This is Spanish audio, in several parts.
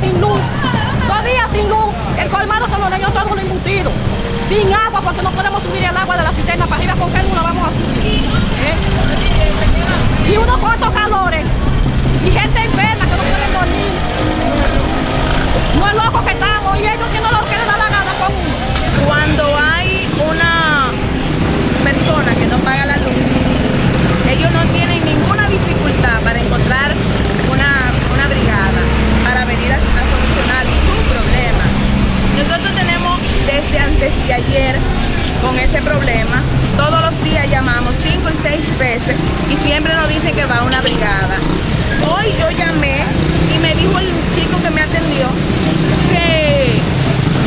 sin luz. Dos días sin luz, el colmado se lo dañó todo un embutido. Sin agua, porque no podemos subir el agua de la cisterna para arriba, porque no la vamos a subir. ¿eh? Y unos cuantos calores. Y gente enferma que no pueden dormir. No es loco que estamos, y ellos haciendo lo que les da la gana con uno. Cuando hay una persona que no paga la luz, ellos no tienen ninguna dificultad para encontrar una, una brigada para venir a, a solucionar su problema. Nosotros tenemos desde ayer con ese problema, todos los días llamamos cinco y seis veces y siempre nos dicen que va una brigada. Hoy yo llamé y me dijo el chico que me atendió que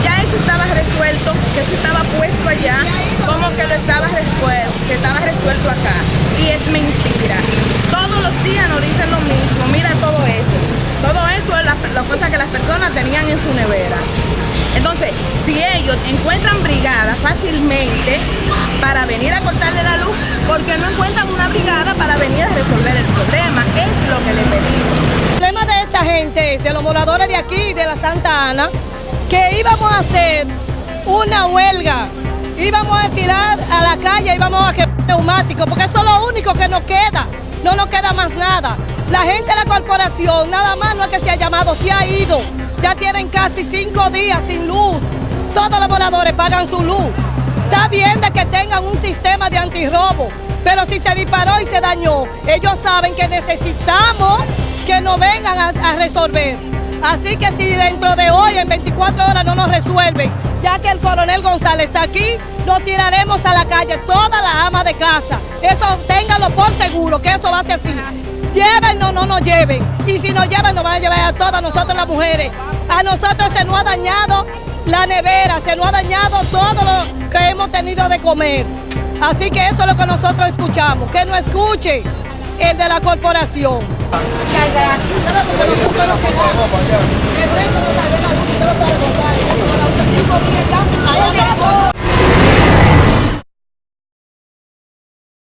ya eso estaba resuelto, que eso estaba puesto allá, como que lo estaba resuelto, que estaba resuelto acá. Y es mentira. Todos los días nos dicen lo mismo, mira todo eso. Todo eso es la, la cosa que las personas tenían en su nevera. Entonces, si ellos encuentran brigada fácilmente para venir a cortarle la luz, ¿por qué no encuentran una brigada para venir a resolver el problema? Es lo que les pedimos. El problema de esta gente, de los moradores de aquí, de la Santa Ana, que íbamos a hacer una huelga, íbamos a tirar a la calle, íbamos a quemar neumáticos, porque eso es lo único que nos queda, no nos queda más nada. La gente de la corporación, nada más no es que se ha llamado, se ha ido. Ya tienen casi cinco días sin luz. Todos los moradores pagan su luz. Está bien de que tengan un sistema de antirrobo, pero si se disparó y se dañó, ellos saben que necesitamos que nos vengan a, resolver. Así que si dentro de hoy, en 24 horas, no nos resuelven, ya que el coronel González está aquí, nos tiraremos a la calle, toda la ama de casa. Eso ténganlo por seguro, que eso va a ser así. Llévennos, no nos lleven. Y si nos llevan, nos van a llevar a todas nosotros las mujeres. A nosotros se nos ha dañado la nevera, se nos ha dañado todo lo que hemos tenido de comer. Así que eso es lo que nosotros escuchamos, que no escuche el de la corporación.